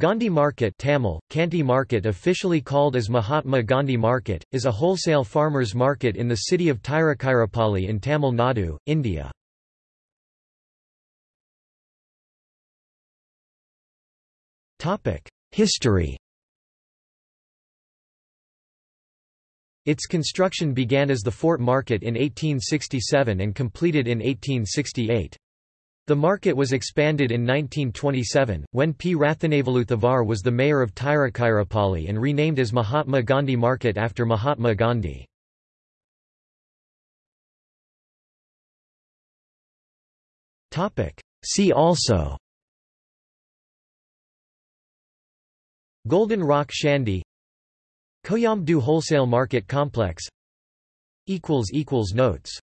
Gandhi Market Tamil, Kanti Market officially called as Mahatma Gandhi Market, is a wholesale farmers market in the city of Tiruchirappalli in Tamil Nadu, India. History Its construction began as the Fort Market in 1867 and completed in 1868. The market was expanded in 1927, when P. Rathinavelu Thevar was the mayor of Tiruchirappalli and renamed as Mahatma Gandhi Market after Mahatma Gandhi. See also Golden Rock Shandy Koyambedu Wholesale Market Complex Notes